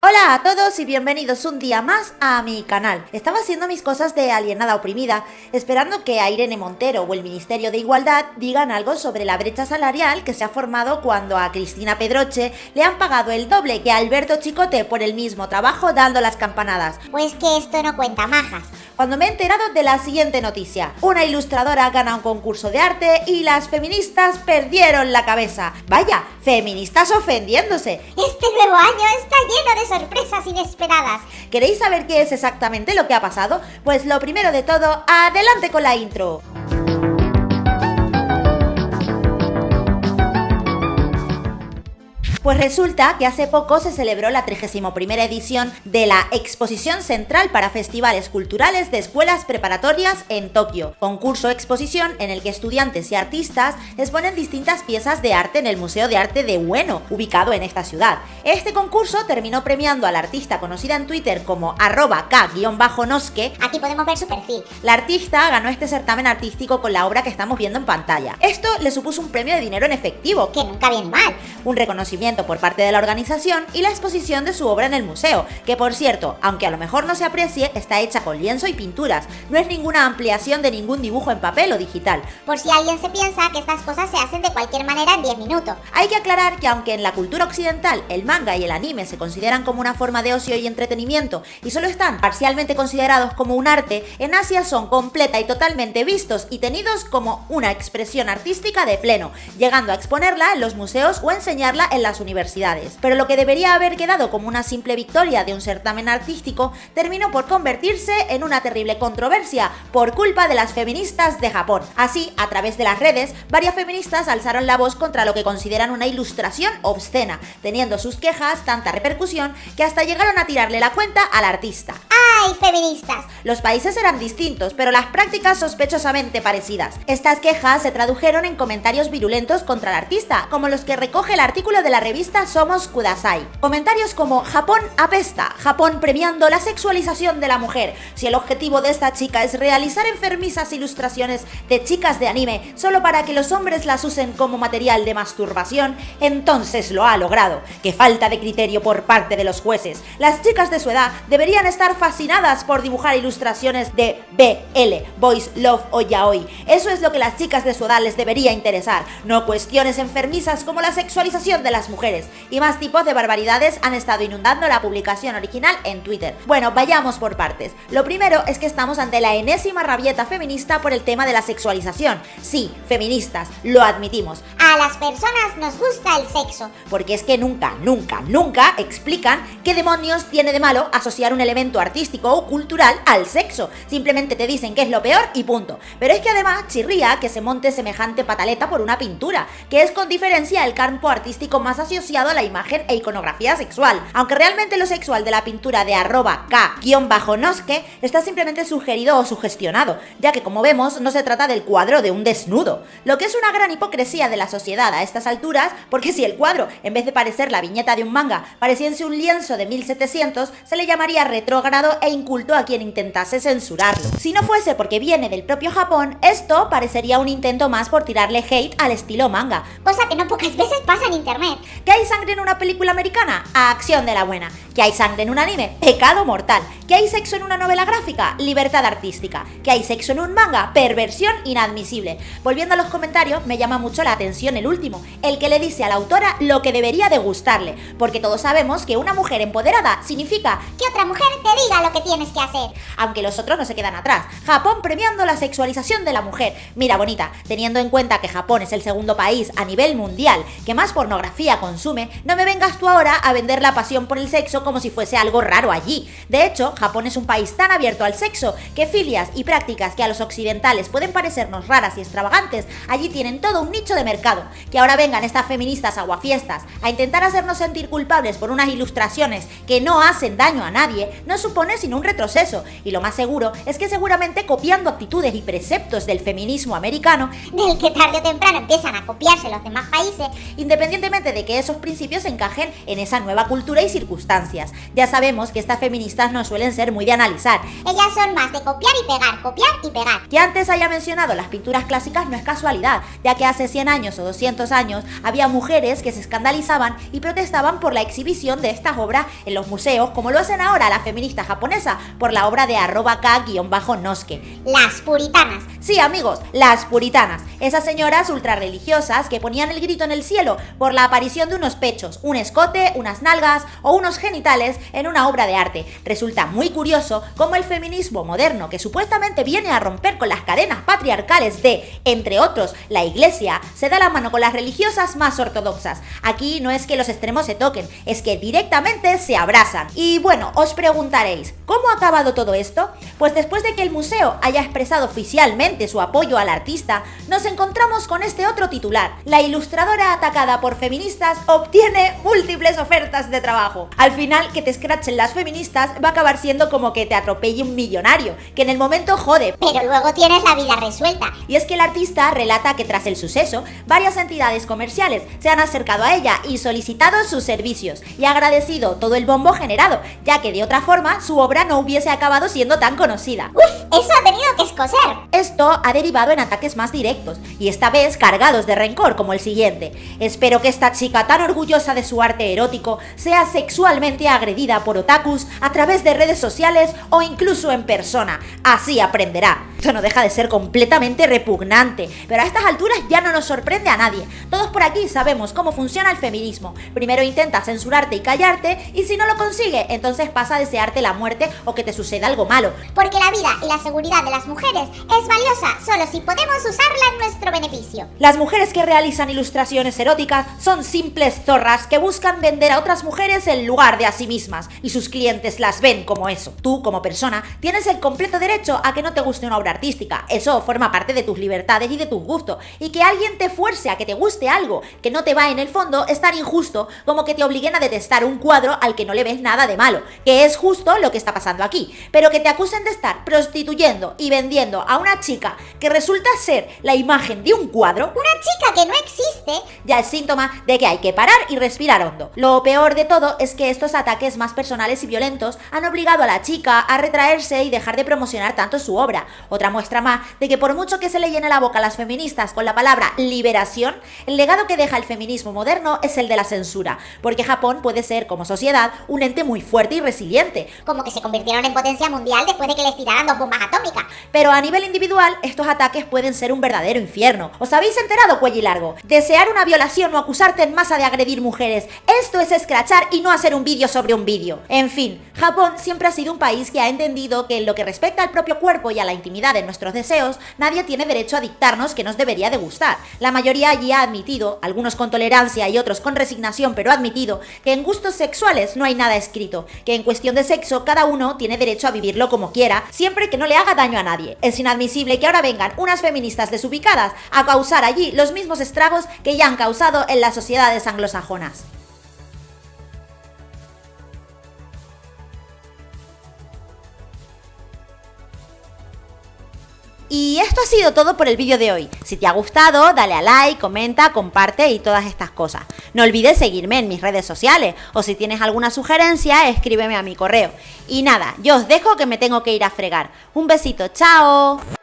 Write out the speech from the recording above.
Hola a todos y bienvenidos un día más a mi canal. Estaba haciendo mis cosas de alienada oprimida, esperando que a Irene Montero o el Ministerio de Igualdad digan algo sobre la brecha salarial que se ha formado cuando a Cristina Pedroche le han pagado el doble que a Alberto Chicote por el mismo trabajo dando las campanadas. Pues que esto no cuenta majas. Cuando me he enterado de la siguiente noticia. Una ilustradora gana un concurso de arte y las feministas perdieron la cabeza. Vaya, feministas ofendiéndose. Este nuevo año está lleno de sorpresas inesperadas. ¿Queréis saber qué es exactamente lo que ha pasado? Pues lo primero de todo, adelante con la intro. Pues resulta que hace poco se celebró la 31 edición de la Exposición Central para Festivales Culturales de Escuelas Preparatorias en Tokio, concurso exposición en el que estudiantes y artistas exponen distintas piezas de arte en el Museo de Arte de Ueno, ubicado en esta ciudad. Este concurso terminó premiando a la artista conocida en Twitter como arroba k-noske. Aquí podemos ver su perfil. La artista ganó este certamen artístico con la obra que estamos viendo en pantalla. Esto le supuso un premio de dinero en efectivo, Que nunca viene mal. un reconocimiento por parte de la organización y la exposición de su obra en el museo, que por cierto, aunque a lo mejor no se aprecie, está hecha con lienzo y pinturas, no es ninguna ampliación de ningún dibujo en papel o digital. Por si alguien se piensa que estas cosas se hacen de cualquier manera en 10 minutos. Hay que aclarar que aunque en la cultura occidental el manga y el anime se consideran como una forma de ocio y entretenimiento y solo están parcialmente considerados como un arte, en Asia son completa y totalmente vistos y tenidos como una expresión artística de pleno, llegando a exponerla en los museos o enseñarla en las universidades. Pero lo que debería haber quedado como una simple victoria de un certamen artístico terminó por convertirse en una terrible controversia por culpa de las feministas de Japón. Así, a través de las redes, varias feministas alzaron la voz contra lo que consideran una ilustración obscena, teniendo sus quejas tanta repercusión que hasta llegaron a tirarle la cuenta al artista. ¡Ay, feministas! Los países eran distintos, pero las prácticas sospechosamente parecidas. Estas quejas se tradujeron en comentarios virulentos contra el artista, como los que recoge el artículo de la revista Somos Kudasai. Comentarios como Japón apesta, Japón premiando la sexualización de la mujer. Si el objetivo de esta chica es realizar enfermizas ilustraciones de chicas de anime solo para que los hombres las usen como material de masturbación, entonces lo ha logrado. Qué falta de criterio por parte de los jueces. Las chicas de su edad deberían estar fascinadas por dibujar ilustraciones de BL, Boys Love o Yaoi. Eso es lo que las chicas de su edad les debería interesar, no cuestiones enfermizas como la sexualización de las mujeres. Y más tipos de barbaridades han estado inundando la publicación original en Twitter. Bueno, vayamos por partes. Lo primero es que estamos ante la enésima rabieta feminista por el tema de la sexualización. Sí, feministas, lo admitimos. A las personas nos gusta el sexo. Porque es que nunca, nunca, nunca explican qué demonios tiene de malo asociar un elemento artístico o cultural al sexo. Simplemente te dicen que es lo peor y punto. Pero es que además chirría que se monte semejante pataleta por una pintura, que es con diferencia el campo artístico más asociado a la imagen e iconografía sexual. Aunque realmente lo sexual de la pintura de arroba k-noske está simplemente sugerido o sugestionado, ya que como vemos no se trata del cuadro de un desnudo. Lo que es una gran hipocresía de la sociedad a estas alturas, porque si el cuadro, en vez de parecer la viñeta de un manga, pareciese un lienzo de 1700, se le llamaría retrógrado e inculto a quien intentase censurarlo. Si no fuese porque viene del propio Japón, esto parecería un intento más por tirarle hate al estilo manga. Cosa que no pocas veces pasa en internet. ¿Que hay sangre en una película americana? Acción de la buena. ¿Que hay sangre en un anime? Pecado mortal. ¿Que hay sexo en una novela gráfica? Libertad artística. ¿Que hay sexo en un manga? Perversión inadmisible. Volviendo a los comentarios, me llama mucho la atención el último, el que le dice a la autora lo que debería de gustarle, porque todos sabemos que una mujer empoderada significa Que otra mujer te diga lo que tienes que hacer. aunque los otros no se quedan atrás. Japón premiando la sexualización de la mujer. Mira, bonita, teniendo en cuenta que Japón es el segundo país a nivel mundial que más pornografía consume, no me vengas tú ahora a vender la pasión por el sexo como si fuese algo raro allí. De hecho, Japón es un país tan abierto al sexo que filias y prácticas que a los occidentales pueden parecernos raras y extravagantes, allí tienen todo un nicho de mercado. Que ahora vengan estas feministas aguafiestas a intentar hacernos sentir culpables por unas ilustraciones que no hacen daño a nadie, no supone sino un retroceso, y lo más seguro es que seguramente copiando actitudes y preceptos del feminismo americano, del que tarde o temprano empiezan a copiarse los demás países, independientemente de que esos principios encajen en esa nueva cultura y circunstancias. Ya sabemos que estas feministas no suelen ser muy de analizar. Ellas son más de copiar y pegar, copiar y pegar. Que antes haya mencionado las pinturas clásicas no es casualidad, ya que hace 100 años o 200 años había mujeres que se escandalizaban y protestaban por la exhibición de estas obras en los museos, como lo hacen ahora la feminista por la obra de arroba k-noske. Las puritanas. Sí, amigos, las puritanas. Esas señoras ultrarreligiosas que ponían el grito en el cielo por la aparición de unos pechos, un escote, unas nalgas o unos genitales en una obra de arte. Resulta muy curioso cómo el feminismo moderno, que supuestamente viene a romper con las cadenas patriarcales de, entre otros, la iglesia, se da la mano con las religiosas más ortodoxas. Aquí no es que los extremos se toquen, es que directamente se abrazan. Y bueno, os preguntaréis, ¿cómo ha acabado todo esto? Pues después de que el museo haya expresado oficialmente su apoyo al artista, nos encontramos con este otro titular. La ilustradora atacada por feministas obtiene múltiples ofertas de trabajo. Al final, que te escrachen las feministas va a acabar siendo como que te atropelle un millonario, que en el momento jode. Pero luego tienes la vida resuelta. Y es que el artista relata que tras el suceso, varias entidades comerciales se han acercado a ella y solicitado sus servicios y agradecido todo el bombo generado, ya que de otra forma su obra no hubiese acabado siendo tan conocida. ¡Uf! Eso ha tenido que escocer. Esto ha derivado en ataques más directos, y esta vez cargados de rencor como el siguiente. Espero que esta chica tan orgullosa de su arte erótico sea sexualmente agredida por otakus a través de redes sociales o incluso en persona. Así aprenderá. Esto no deja de ser completamente repugnante, pero a estas alturas ya no nos sorprende a nadie. Todos por aquí sabemos cómo funciona el feminismo. Primero intenta censurarte y callarte, y si no lo consigue, entonces pasa a desearte la muerte o que te suceda algo malo. Porque la vida y la seguridad de las mujeres es valiosa solo si podemos usarla en nuestro beneficio. Las mujeres que realizan ilustraciones eróticas son simples zorras que buscan vender a otras mujeres en lugar de a sí mismas, y sus clientes las ven como eso. Tú, como persona, tienes el completo derecho a que no te guste una obra artística. Eso forma parte de tus libertades y de tus gustos. Y que alguien te fuerce a que te guste algo que no te va en el fondo es tan injusto como que te obliguen a detestar un cuadro al que no le ves nada de malo, que es justo lo que está pasando aquí. Pero que te acusen de estar prostituyendo y vendiendo a una chica que resulta ser la imagen de un cuadro, Una chica que no existe. ya es síntoma de que hay que parar y respirar hondo. Lo peor de todo es que estos ataques más personales y violentos han obligado a la chica a retraerse y dejar de promocionar tanto su obra. Otra muestra más de que por mucho que se le llene la boca a las feministas con la palabra liberación, el legado que deja el feminismo moderno es el de la censura, porque Japón puede ser como sociedad un ente muy fuerte y resiliente, Como que se convirtieron en potencia mundial después de que les tiraran dos bombas atómicas. pero a nivel individual, estos ataques pueden ser un verdadero infierno. ¿Os habéis enterado, cuello largo? Desear una violación o acusarte en masa de agredir mujeres. Esto es escrachar y no hacer un vídeo sobre un vídeo. En fin, Japón siempre ha sido un país que ha entendido que en lo que respecta al propio cuerpo y a la intimidad de nuestros deseos, nadie tiene derecho a dictarnos que nos debería de gustar. La mayoría allí ha admitido, algunos con tolerancia y otros con resignación, pero admitido, que en gustos sexuales no hay nada escrito, que en cuestión de sexo cada uno tiene derecho a vivirlo como quiera, siempre que no le haga daño a nadie. Es inadmisible que ahora vengan unas feministas desubicadas a causar allí los mismos estragos que ya han causado en las sociedades anglosajonas. Y esto ha sido todo por el vídeo de hoy. Si te ha gustado, dale a like, comenta, comparte y todas estas cosas. No olvides seguirme en mis redes sociales o si tienes alguna sugerencia, escríbeme a mi correo. Y nada, yo os dejo que me tengo que ir a fregar. Un besito, chao.